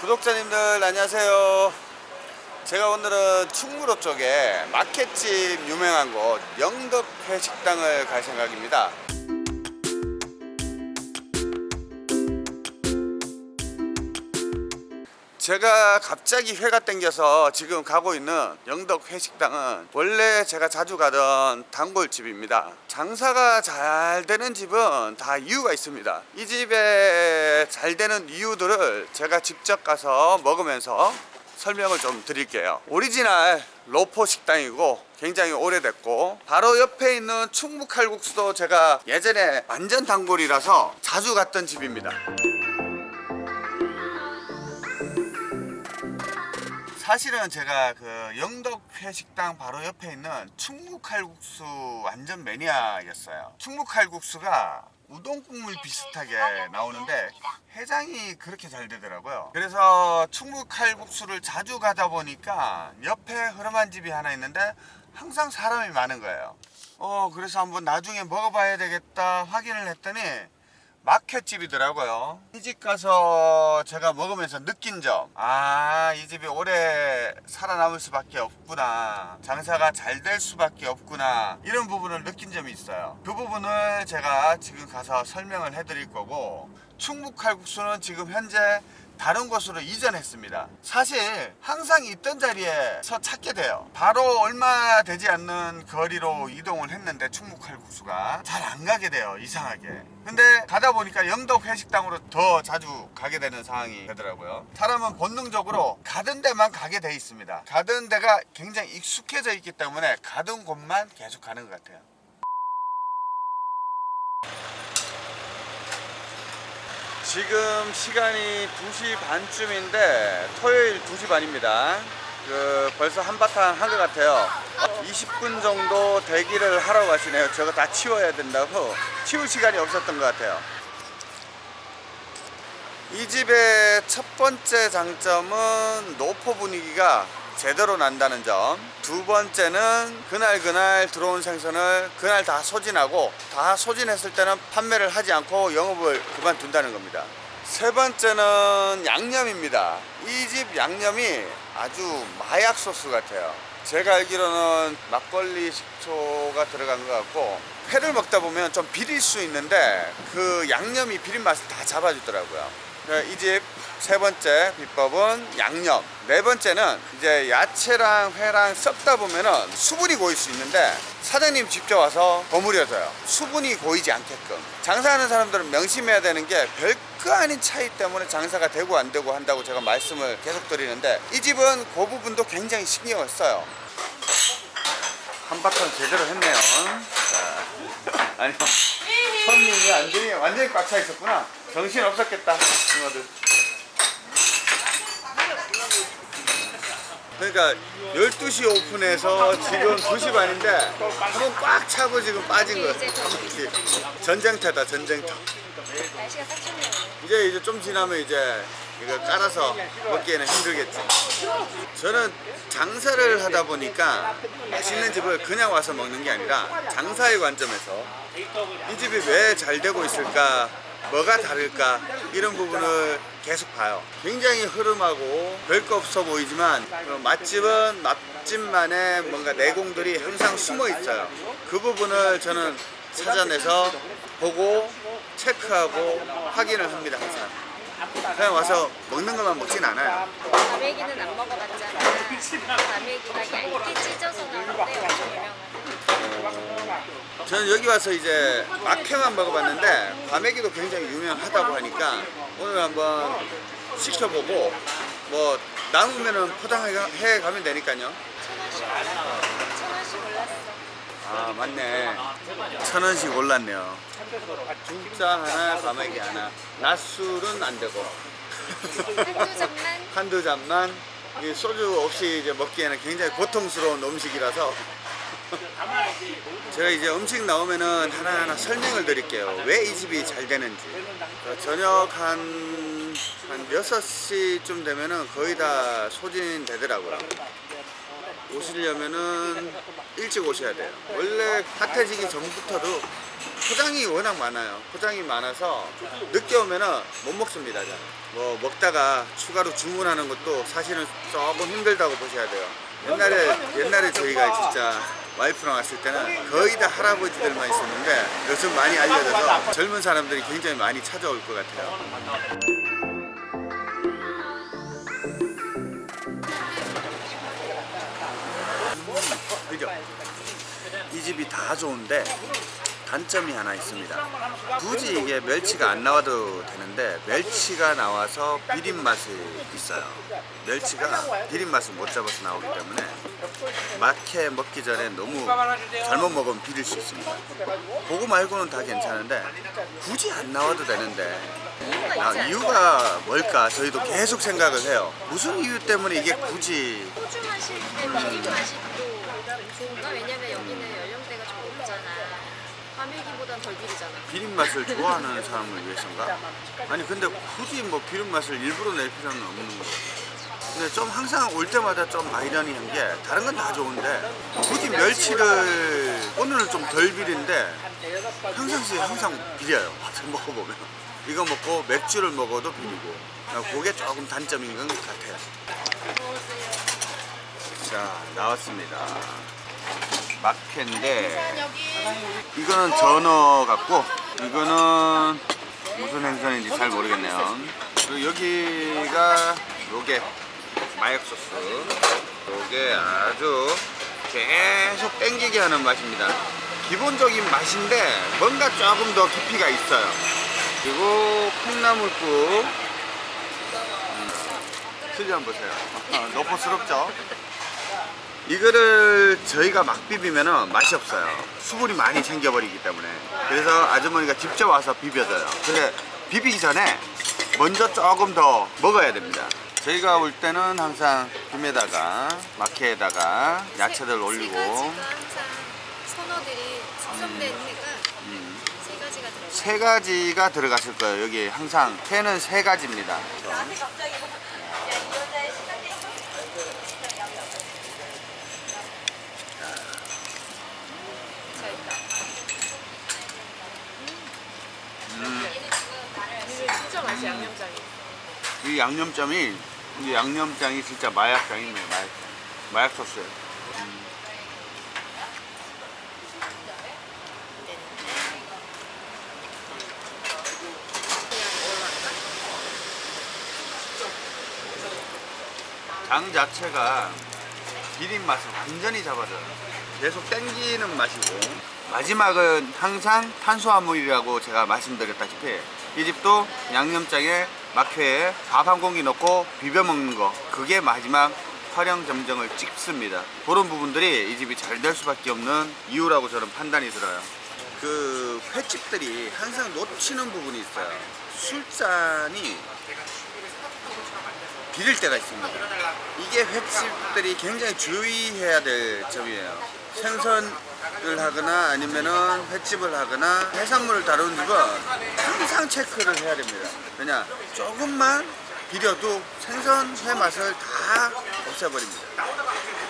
구독자님들 안녕하세요. 제가 오늘은 충무로 쪽에 마켓집 유명한 곳 영덕회 식당을 갈 생각입니다 제가 갑자기 회가 땡겨서 지금 가고 있는 영덕 회식당은 원래 제가 자주 가던 단골집입니다. 장사가 잘 되는 집은 다 이유가 있습니다. 이 집에 잘 되는 이유들을 제가 직접 가서 먹으면서 설명을 좀 드릴게요. 오리지널 노포 식당이고 굉장히 오래됐고 바로 옆에 있는 충무칼국수도 제가 예전에 완전 단골이라서 자주 갔던 집입니다 사실은 제가 그 영덕회 식당 바로 옆에 있는 충무칼국수 완전 매니아였어요. 충무칼국수가 우동 국물 비슷하게 나오는데 해장이 그렇게 잘 되더라고요. 그래서 충무칼국수를 자주 가다 보니까 옆에 흐름한 집이 하나 있는데 항상 사람이 많은 거예요. 어 그래서 한번 나중에 먹어봐야 되겠다 확인을 했더니 마켓집이더라고요. 이 집 가서 제가 먹으면서 느낀 점 아 이 집이 오래 살아남을 수밖에 없구나. 장사가 잘 될 수밖에 없구나. 이런 부분을 느낀 점이 있어요. 그 부분을 제가 지금 가서 설명을 해드릴 거고 충북 칼국수는 지금 현재 다른 곳으로 이전했습니다. 사실 항상 있던 자리에서 찾게 돼요. 바로 얼마 되지 않는 거리로 이동을 했는데 충무칼국수가 잘 안 가게 돼요 이상하게. 근데 가다 보니까 영덕 회식당으로 더 자주 가게 되는 상황이 되더라고요. 사람은 본능적으로 가던 데만 가게 돼 있습니다. 가던 데가 굉장히 익숙해져 있기 때문에 가던 곳만 계속 가는 것 같아요 지금 시간이 2시 반쯤인데 토요일 2시 반입니다. 그 벌써 한바탕 한 것 같아요. 20분 정도 대기를 하러 가시네요. 저거 다 치워야 된다고. 치울 시간이 없었던 것 같아요. 이 집의 첫 번째 장점은 노포 분위기가 제대로 난다는 점. 두 번째는 그날 그날 들어온 생선을 그날 다 소진하고 다 소진했을 때는 판매를 하지 않고 영업을 그만둔다는 겁니다. 세 번째는 양념입니다. 이 집 양념이 아주 마약 소스 같아요. 제가 알기로는 막걸리 식초가 들어간 것 같고 회를 먹다 보면 좀 비릴 수 있는데 그 양념이 비린 맛을 다 잡아주더라고요. 이 집 세 번째 비법은 양념. 네 번째는 이제 야채랑 회랑 섞다 보면은 수분이 고일 수 있는데 사장님 직접 와서 버무려줘요. 수분이 고이지 않게끔. 장사하는 사람들은 명심해야 되는 게 별거 아닌 차이 때문에 장사가 되고 안 되고 한다고 제가 말씀을 계속 드리는데 이 집은 그 부분도 굉장히 신경을 써요. 한바탕 제대로 했네요. 자, 아니요 손님이 완전히 완전히 꽉 차 있었구나. 정신 없었겠다 친구들. 그러니까 12시 오픈해서 지금 2시 반인데 한번 꽉 차고 지금 빠진 거예요. 전쟁터다 전쟁터. 이제 이제 좀 지나면 이제 이거 깔아서 먹기에는 힘들겠지. 저는 장사를 하다 보니까 맛있는 집을 그냥 와서 먹는 게 아니라 장사의 관점에서 이 집이 왜 잘 되고 있을까 뭐가 다를까 이런 부분을 계속 봐요. 굉장히 흐름하고 별거 없어 보이지만 맛집은 맛집만의 뭔가 내공들이 항상 숨어 있어요. 그 부분을 저는 찾아내서 보고 체크하고 확인을 합니다 항상 그냥 와서 먹는 것만 먹진 않아요 과메기는 안 먹어봤잖아. 과메기가 얇게 찢어서 나오는데 엄청 유명하다. 저는 여기 와서 이제 막회만 먹어봤는데 과메기도 굉장히 유명하다고 하니까 오늘 한번 시켜보고 뭐 남으면은 포장해 가면 되니까요 천 원씩 올랐어. 천 원씩 올랐어. 아 맞네. 천 원씩 올랐네요. 중짜 하나 과메기 하나. 낮술은 안 되고. 한두 잔만? 한두 잔만? 소주 없이 이제 먹기에는 굉장히 고통스러운 음식이라서. 제가 이제 음식 나오면은 하나하나 설명을 드릴게요. 왜 이 집이 잘 되는지. 어, 저녁 한, 한 6시쯤 되면은 거의 다 소진되더라고요 오시려면은 일찍 오셔야 돼요. 원래 핫해지기 전부터도 포장이 워낙 많아요. 포장이 많아서 늦게 오면은 못 먹습니다. 잘. 뭐 먹다가 추가로 주문하는 것도 사실은 조금 힘들다고 보셔야 돼요. 옛날에 옛날에 저희가 진짜 와이프랑 왔을 때는 거의 다 할아버지들만 있었는데 요즘 많이 알려져서 젊은 사람들이 굉장히 많이 찾아올 것 같아요. 그죠? 이 집이 다 좋은데 단점이 하나 있습니다. 굳이 이게 멸치가 안 나와도 되는데 멸치가 나와서 비린 맛이 있어요. 멸치가 비린 맛을 못 잡아서 나오기 때문에 막해 먹기 전에 너무 잘못 먹으면 비릴 수 있습니다. 그거 말고는 다 괜찮은데 굳이 안 나와도 되는데 아, 이유가 뭘까 저희도 계속 생각을 해요. 무슨 이유 때문에 이게 굳이 소주 마실 때 비린 맛이 또 좋은가? 왜냐면 여기는 연령대가 좀 높잖아. 과메기보단 덜 비리잖아. 비린 맛을 좋아하는 사람을 위해서인가? 아니 근데 굳이 뭐 비린 맛을 일부러 낼 필요는 없는 거예요. 근데 좀 항상 올 때마다 좀 아이러니한 게 다른 건 다 좋은데 굳이 멸치를 오늘은 좀 덜 비린데 평상시에 항상 비려요. 먹어보면 이거 먹고 맥주를 먹어도 비리고 그게 조금 단점인 것 같아요. 자 나왔습니다. 막회인데 이거는 전어 같고 이거는 무슨 생선인지 잘 모르겠네요. 그리고 여기가 요게 마약 소스. 요게 아주 계속 땡기게 하는 맛입니다. 기본적인 맛인데 뭔가 조금 더 깊이가 있어요. 그리고 콩나물국. 음, 틀리 한번 보세요. 너포스럽죠? 이거를 저희가 막 비비면 맛이 없어요. 수분이 많이 챙겨버리기 때문에. 그래서 아주머니가 직접 와서 비벼줘요. 근데 비비기 전에 먼저 조금 더 먹어야 됩니다. 저희가 올 때는 항상 김에다가 마케에다가 야채들 올리고 선어들이 숙성된 회가 음, 세 가지가 들어가요. 세 가지가 들어갔을 거예요. 여기 항상 회는 세 가지입니다. 자 있다. 음, 이거 진짜 맛있어 양념장이. 이 양념장이 이 양념장이 진짜 마약장이네요. 마약, 마약 소스. 장 자체가 비린 맛을 완전히 잡아줘요. 계속 땡기는 맛이고 마지막은 항상 탄수화물이라고 제가 말씀드렸다시피 이 집도 양념장에 막회에 밥 한 공기 넣고 비벼 먹는 거 그게 마지막 활용 점정을 찍습니다. 그런 부분들이 이 집이 잘 될 수밖에 없는 이유라고 저는 판단이 들어요. 그 횟집들이 항상 놓치는 부분이 있어요. 술잔이 비릴 때가 있습니다. 이게 횟집들이 굉장히 주의해야 될 점이에요. 생선 을 하거나 아니면은 횟집을 하거나 해산물을 다루는 집은 항상 체크를 해야 됩니다. 왜냐 조금만 비려도 생선 회 맛을 다 없애버립니다.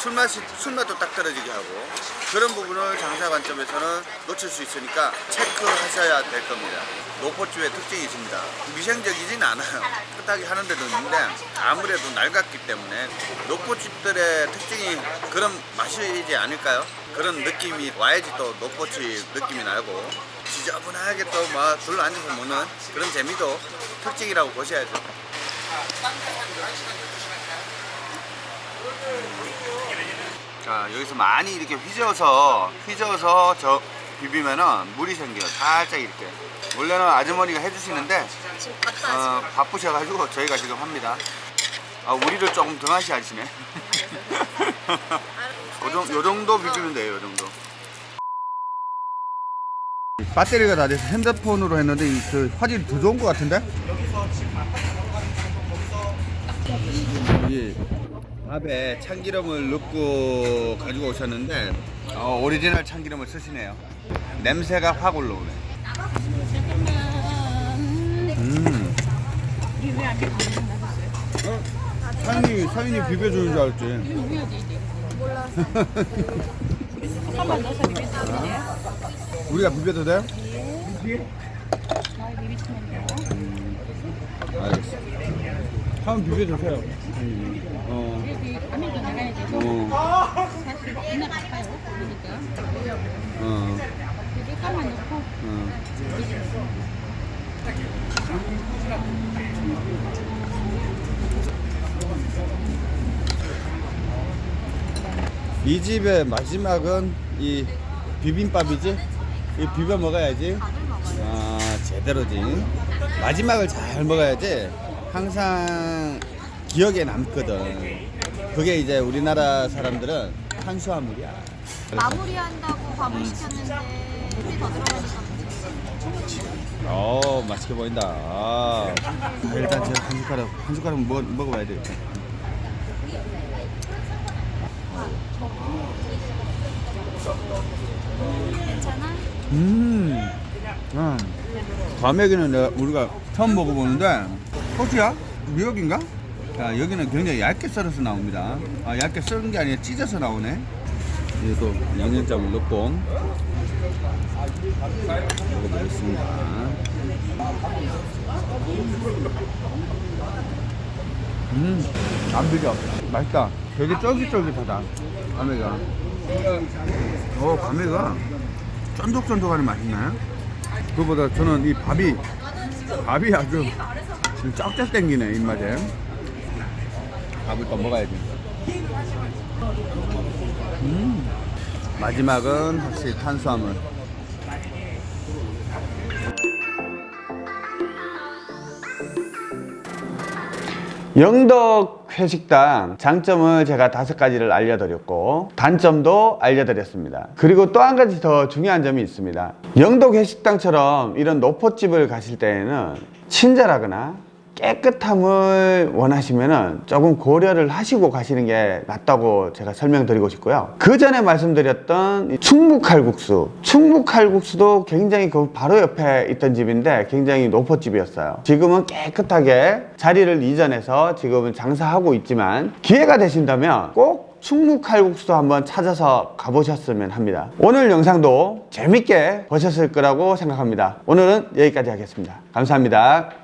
술 맛이 술 맛도 딱 떨어지게 하고 그런 부분을 장사 관점에서는 놓칠 수 있으니까 체크하셔야 될 겁니다. 노포주의 특징이 있습니다. 미생적이진 않아요. 깨끗하게 하는 데도 있는데 아무래도 낡았기 때문에 노포집들의 특징이 그런 맛이지 않을까요? 그런 느낌이 와야지 또 노포집 느낌이 나고 지저분하게 또 막 둘러 앉아서 먹는 그런 재미도 특징이라고 보셔야죠. 자 여기서 많이 이렇게 휘저어서 휘저어서 저 비비면은 물이 생겨요. 살짝 이렇게. 원래는 아주머니가 해주시는데 어, 바쁘셔가지고 저희가 지금 합니다. 아 우리를 조금 등하시 하시네 요, 정, 요 정도 비비면 돼요 요 정도 배터리가 다 돼서 핸드폰으로 했는데 이, 그 화질이 더 좋은 것 같은데? 이 밥에 참기름을 넣고 가지고 오셨는데 어, 오리지널 참기름을 쓰시네요. 냄새가 확 올라오네. 음. 어? 사장님이 사장님 비벼주는 줄 알았지. 몰라서. 한번 넣어서 비비시면 돼요. 우리가 비벼도 돼? 잘 비비시면 돼요. 알겠어. 한번 비벼주세요. 어. 여기 안에도 나가야지. 어. 사실 맨날 바빠요. 그러니까. 어. 비빔가만 넣고 어. 이 집의 마지막은 이 비빔밥이지? 이 비벼 먹어야지. 아 제대로지. 마지막을 잘 먹어야지. 항상 기억에 남거든. 그게 이제 우리나라 사람들은 탄수화물이야. 마무리한다고 밥을 시켰는데 물이 더 들어가니까. 어 맛있게 보인다. 아, 일단 제가 한 숟가락 한 숟가락 먹 먹어봐야 되겠다. 괜찮아? 음, 음. 과메기는 내가 우리가 처음 먹어보는데 호주야? 미역인가? 자 여기는 굉장히 얇게 썰어서 나옵니다. 아 얇게 썰은 게 아니라 찢어서 나오네. 얘도 양념장을 넣고 먹어보겠습니다. 음, 안 비려. 맛있다. 되게 쫄깃쫄깃하다. 과메기가. 어, 과메기가 쫀득쫀득하니 맛있네. 그보다 저는 이 밥이 밥이 아주 지금 쫙쫙 땡기네 입맛에. 밥을 또 먹어야지. 음. 마지막은 확실히 탄수화물. 영덕 회식당 장점을 제가 다섯 가지를 알려드렸고 단점도 알려드렸습니다. 그리고 또 한 가지 더 중요한 점이 있습니다. 영덕 회식당처럼 이런 노포집을 가실 때에는 친절하거나 깨끗함을 원하시면 조금 고려를 하시고 가시는 게 낫다고 제가 설명드리고 싶고요. 그 전에 말씀드렸던 이 충무칼국수. 충무칼국수도 굉장히 그 바로 옆에 있던 집인데 굉장히 노포집이었어요. 지금은 깨끗하게 자리를 이전해서 지금은 장사하고 있지만 기회가 되신다면 꼭 충무칼국수도 한번 찾아서 가보셨으면 합니다. 오늘 영상도 재밌게 보셨을 거라고 생각합니다. 오늘은 여기까지 하겠습니다. 감사합니다.